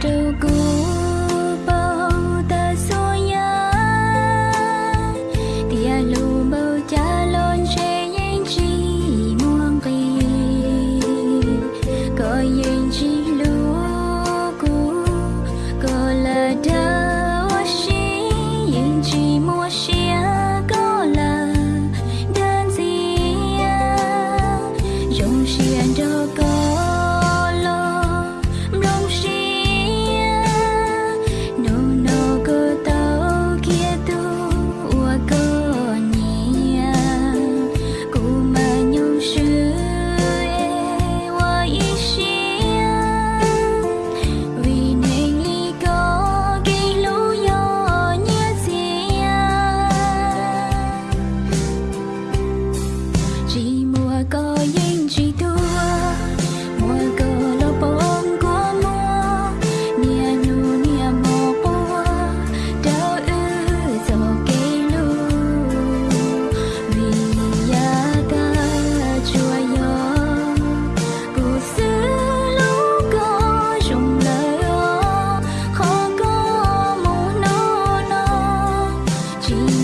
do good. dream.